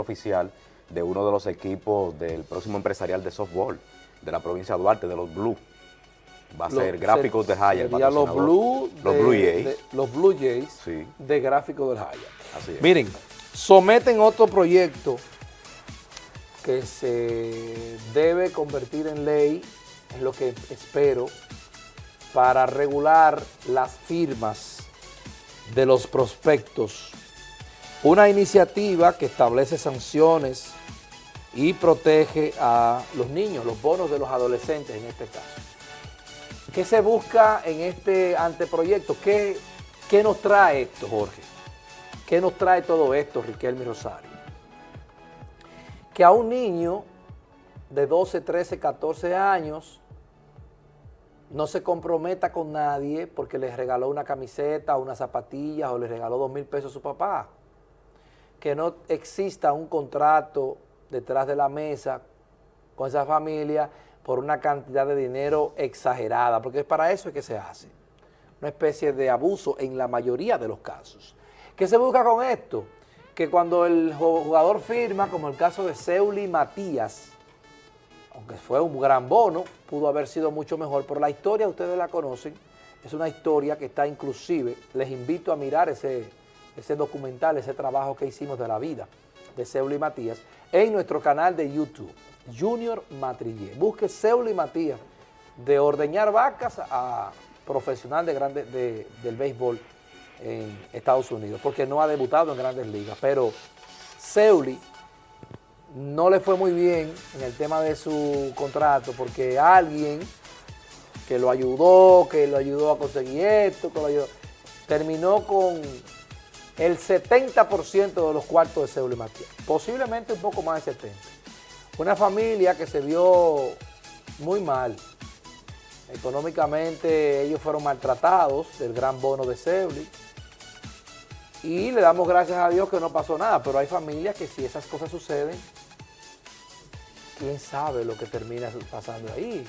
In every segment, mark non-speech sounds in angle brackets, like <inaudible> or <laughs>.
oficial de uno de los equipos del próximo empresarial de softball de la provincia de Duarte, de los Blue. Va a ser Gráficos de Jaya. los Blue, los Blue Jays. los Blue Jays de Gráficos de Jaya. Así es. Miren, someten otro proyecto que se debe convertir en ley, es lo que espero, para regular las firmas de los prospectos. Una iniciativa que establece sanciones y protege a los niños, los bonos de los adolescentes en este caso. ¿Qué se busca en este anteproyecto? ¿Qué, qué nos trae esto, Jorge? ¿Qué nos trae todo esto, Riquelme Rosario? Que a un niño de 12, 13, 14 años no se comprometa con nadie porque le regaló una camiseta, unas zapatillas o le regaló dos mil pesos a su papá. Que no exista un contrato detrás de la mesa con esa familia por una cantidad de dinero exagerada, porque es para eso que se hace. Una especie de abuso en la mayoría de los casos. ¿Qué se busca con esto? Que cuando el jugador firma, como el caso de Seuli Matías, aunque fue un gran bono, pudo haber sido mucho mejor, pero la historia ustedes la conocen, es una historia que está inclusive, les invito a mirar ese, ese documental, ese trabajo que hicimos de la vida de Seuli Matías, en nuestro canal de YouTube, Junior Matrillé. Busque Seuli Matías, de ordeñar vacas a profesional de grande, del béisbol en Estados Unidos, porque no ha debutado en grandes ligas, pero Seuli no le fue muy bien en el tema de su contrato, porque alguien que lo ayudó, que lo ayudó a conseguir esto, que lo ayudó, terminó con el 70% de los cuartos de Seuli Matías, posiblemente un poco más de 70%. Una familia que se vio muy mal. Económicamente ellos fueron maltratados del gran bono de Seuli. Y le damos gracias a Dios que no pasó nada, pero hay familias que si esas cosas suceden, quién sabe lo que termina pasando ahí,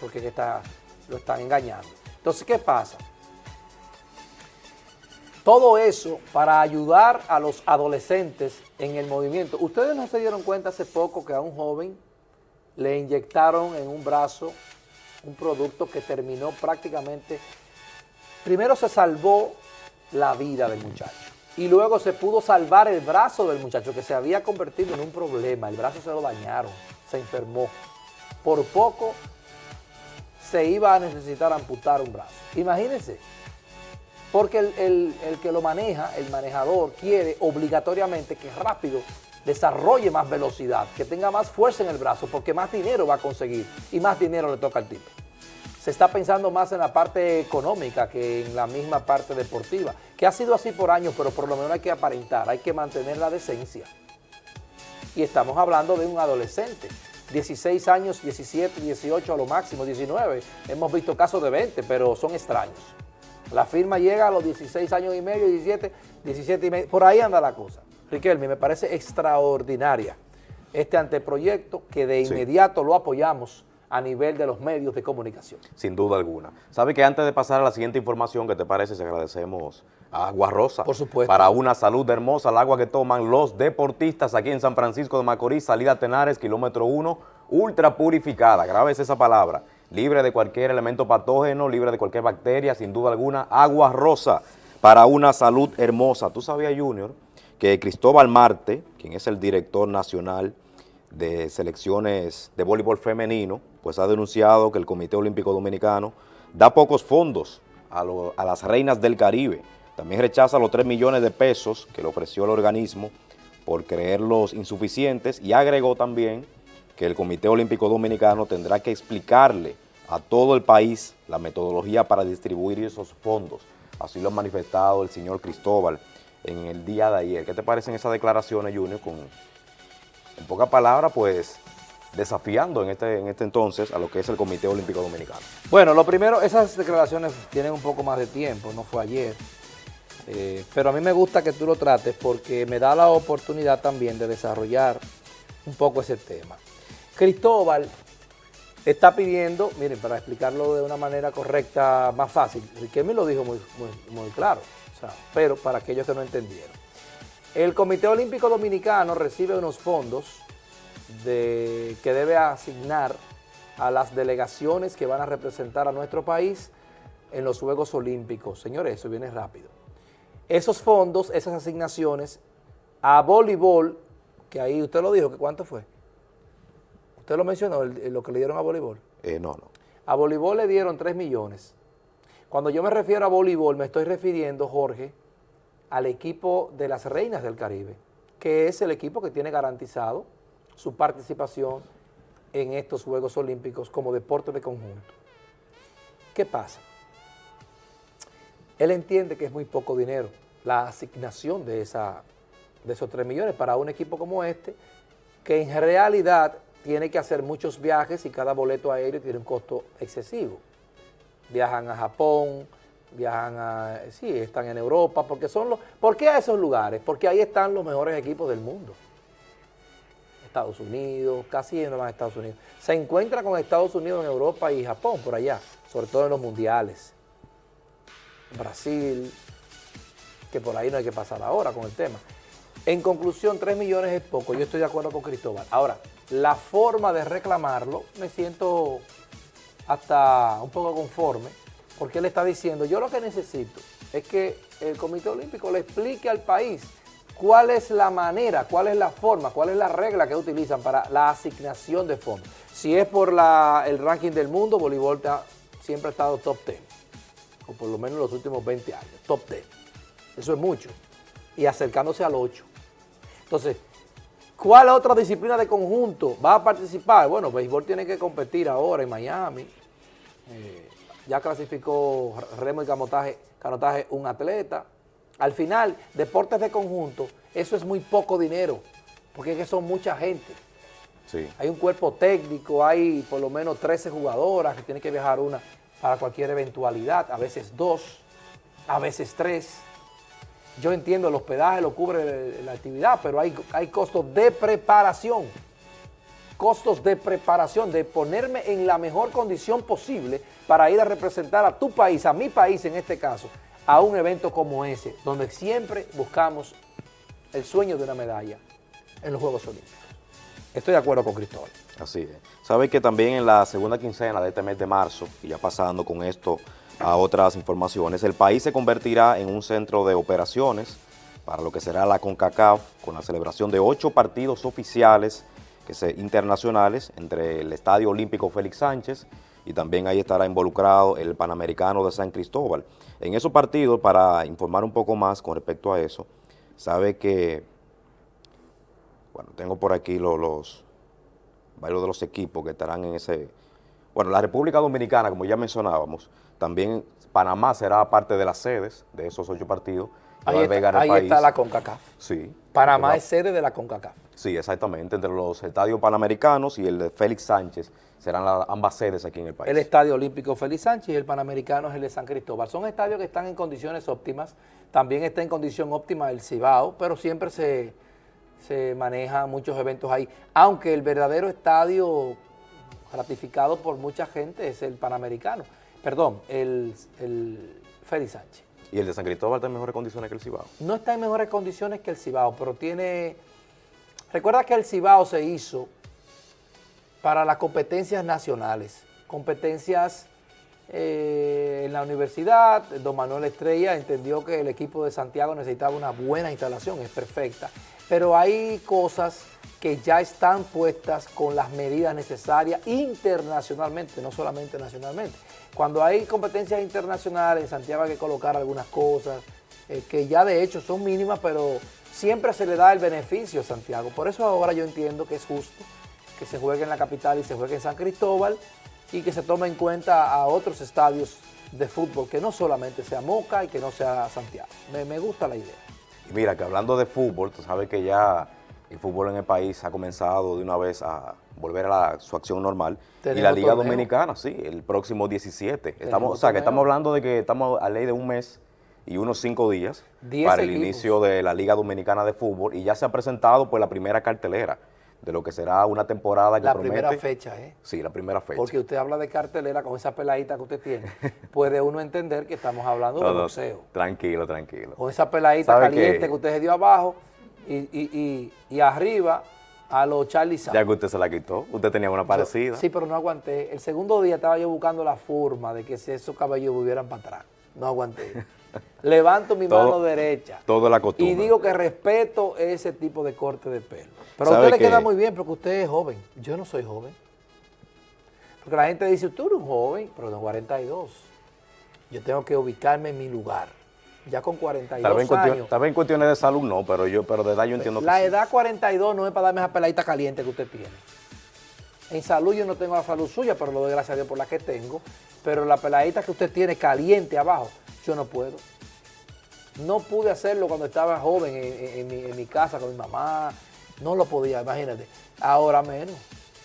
porque está, lo están engañando. Entonces, ¿qué pasa? Todo eso para ayudar a los adolescentes en el movimiento. Ustedes no se dieron cuenta hace poco que a un joven le inyectaron en un brazo un producto que terminó prácticamente, primero se salvó la vida del muchacho y luego se pudo salvar el brazo del muchacho que se había convertido en un problema, el brazo se lo dañaron, se enfermó. Por poco se iba a necesitar amputar un brazo. Imagínense, porque el, que lo maneja, el manejador, quiere obligatoriamente que rápido desarrolle más velocidad, que tenga más fuerza en el brazo, porque más dinero va a conseguir y más dinero le toca al tipo. Se está pensando más en la parte económica que en la misma parte deportiva, que ha sido así por años, pero por lo menos hay que aparentar, hay que mantener la decencia. Y estamos hablando de un adolescente, 16 años, 17, 18 a lo máximo, 19. Hemos visto casos de 20, pero son extraños. La firma llega a los 16 años y medio, 17, 17 y medio, por ahí anda la cosa. Riquelme, me parece extraordinaria este anteproyecto que de inmediato lo apoyamos a nivel de los medios de comunicación. Sin duda alguna. ¿Sabe que antes de pasar a la siguiente información, que te parece? Se agradecemos a Agua Rosa. Por supuesto. Para una salud hermosa, el agua que toman los deportistas aquí en San Francisco de Macorís, salida Tenares, kilómetro 1, ultra purificada, grave esa palabra libre de cualquier elemento patógeno, libre de cualquier bacteria, sin duda alguna, agua rosa para una salud hermosa. ¿Tú sabías, Junior, que Cristóbal Marte, quien es el director nacional de selecciones de voleibol femenino, pues ha denunciado que el Comité Olímpico Dominicano da pocos fondos a, las reinas del Caribe. También rechaza los 3 millones de pesos que le ofreció el organismo por creerlos insuficientes y agregó también que el Comité Olímpico Dominicano tendrá que explicarle a todo el país la metodología para distribuir esos fondos. Así lo ha manifestado el señor Cristóbal en el día de ayer. ¿Qué te parecen esas declaraciones, Junior? Con, en pocas palabras, pues, desafiando en este, en este entonces a lo que es el Comité Olímpico Dominicano. Bueno, lo primero, esas declaraciones tienen un poco más de tiempo, no fue ayer. Eh, pero a mí me gusta que tú lo trates porque me da la oportunidad también de desarrollar un poco ese tema. Cristóbal está pidiendo, miren, para explicarlo de una manera correcta, más fácil, me lo dijo muy, muy, claro, pero para aquellos que no entendieron. El Comité Olímpico Dominicano recibe unos fondos de, que debe asignar a las delegaciones que van a representar a nuestro país en los Juegos Olímpicos. Señores, eso viene rápido. Esos fondos, esas asignaciones a voleibol, que ahí usted lo dijo, ¿cuánto fue? ¿Usted lo mencionó, lo que le dieron a voleibol? Eh, no, no. A voleibol le dieron 3 millones. Cuando yo me refiero a voleibol, me estoy refiriendo, Jorge, al equipo de las Reinas del Caribe, que es el equipo que tiene garantizado su participación en estos Juegos Olímpicos como deporte de conjunto. ¿Qué pasa? Él entiende que es muy poco dinero la asignación de, esa, de esos 3 millones para un equipo como este, que en realidad tiene que hacer muchos viajes y cada boleto aéreo tiene un costo excesivo viajan a Japón, viajan a, sí, están en Europa, porque son los, ¿por qué a esos lugares? Porque ahí están los mejores equipos del mundo. Estados Unidos, casi no más Estados Unidos. Se encuentra con Estados Unidos en Europa y Japón, por allá, sobre todo en los mundiales. Brasil, que por ahí no hay que pasar ahora con el tema. En conclusión, 3 millones es poco, yo estoy de acuerdo con Cristóbal. Ahora, la forma de reclamarlo, me siento hasta un poco conforme, porque él está diciendo, yo lo que necesito es que el Comité Olímpico le explique al país cuál es la manera, cuál es la forma, cuál es la regla que utilizan para la asignación de fondos. Si es por el ranking del mundo, voleibol siempre ha estado top 10, o por lo menos los últimos 20 años, top 10. Eso es mucho. Y acercándose al 8. Entonces, ¿cuál otra disciplina de conjunto va a participar? Bueno, béisbol tiene que competir ahora en Miami, eh, ya clasificó remo y canotaje, canotaje un atleta. Al final, deportes de conjunto, eso es muy poco dinero, porque es que son mucha gente. Hay un cuerpo técnico, hay por lo menos 13 jugadoras que tienen que viajar una para cualquier eventualidad, a veces dos, a veces tres. Yo entiendo, el hospedaje lo cubre la actividad, pero hay, hay costos de preparación costos de preparación, de ponerme en la mejor condición posible para ir a representar a tu país, a mi país en este caso, a un evento como ese, donde siempre buscamos el sueño de una medalla en los Juegos Olímpicos. Estoy de acuerdo con Cristóbal. Así es. Sabe que también en la segunda quincena de este mes de marzo, y ya pasando con esto a otras informaciones, el país se convertirá en un centro de operaciones para lo que será la CONCACAF, con la celebración de ocho partidos oficiales que se, internacionales entre el Estadio Olímpico Félix Sánchez y también ahí estará involucrado el Panamericano de San Cristóbal. En esos partidos, para informar un poco más con respecto a eso, sabe que, bueno, tengo por aquí los, los varios de los equipos que estarán en ese... Bueno, la República Dominicana, como ya mencionábamos, también Panamá será parte de las sedes de esos ocho partidos. Ahí, está, ahí está la CONCACAF. Sí. Panamá es sede de la CONCACAF. Sí, exactamente, entre los estadios panamericanos y el de Félix Sánchez serán ambas sedes aquí en el país. El Estadio Olímpico Félix Sánchez y el Panamericano es el de San Cristóbal. Son estadios que están en condiciones óptimas, también está en condición óptima el Cibao, pero siempre se, se manejan muchos eventos ahí, aunque el verdadero estadio ratificado por mucha gente es el Panamericano, perdón, el, el Félix Sánchez. ¿Y el de San Cristóbal está en mejores condiciones que el Cibao? No está en mejores condiciones que el Cibao, pero tiene Recuerda que el Cibao se hizo para las competencias nacionales, competencias eh, en la universidad, don Manuel Estrella entendió que el equipo de Santiago necesitaba una buena instalación, es perfecta, pero hay cosas que ya están puestas con las medidas necesarias internacionalmente, no solamente nacionalmente. Cuando hay competencias internacionales, en Santiago hay que colocar algunas cosas eh, que ya de hecho son mínimas, pero siempre se le da el beneficio a Santiago. Por eso ahora yo entiendo que es justo que se juegue en la capital y se juegue en San Cristóbal y que se tome en cuenta a otros estadios de fútbol, que no solamente sea Moca y que no sea Santiago. Me, gusta la idea. Y mira, que hablando de fútbol, tú sabes que ya el fútbol en el país ha comenzado de una vez a volver a su acción normal. Y la Liga Dominicana, sí, el próximo 17. Estamos, o sea, que estamos hablando de que estamos a ley de un mes y unos cinco días para el inicio de la Liga Dominicana de Fútbol y ya se ha presentado pues la primera cartelera de lo que será una temporada que La primera fecha, ¿eh? Sí, la primera fecha. Porque usted habla de cartelera con esa peladita que usted tiene, <laughs> puede uno entender que estamos hablando de boxeo. Tranquilo, tranquilo. Con esa peladita caliente que... usted se dio abajo, y, y, y, y arriba a los Charlie Santos. Ya que usted se la quitó, usted tenía una parecida. Sí, pero no aguanté. El segundo día estaba yo buscando la forma de que esos cabellos volvieran para atrás. No aguanté. <laughs> Levanto mi Todo- mano derecha. todo la Y costumbre. digo que respeto ese tipo de corte de pelo. Pero a ¿Sabe usted le qué? queda muy bien porque usted es joven. Yo no soy joven. Porque la gente dice, tú eres un joven, pero tengo 42. Yo tengo que ubicarme en mi lugar. Ya con 42 Tal vez, en años. tal vez en cuestiones de salud no, pero yo, pero de edad yo entiendo que La sí. edad 42 no es para darme esa peladita caliente que usted tiene. En salud yo no tengo la salud suya, pero lo doy gracias a Dios por la que tengo. Pero la peladita que usted tiene caliente abajo, yo no puedo. No pude hacerlo cuando estaba joven en, en- en mi, en mi casa con mi mamá. No lo podía, imagínate. Ahora menos.